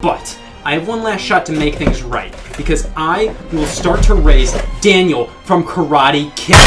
But I have one last shot to make things right because I will start to raise Daniel from Karate Kid.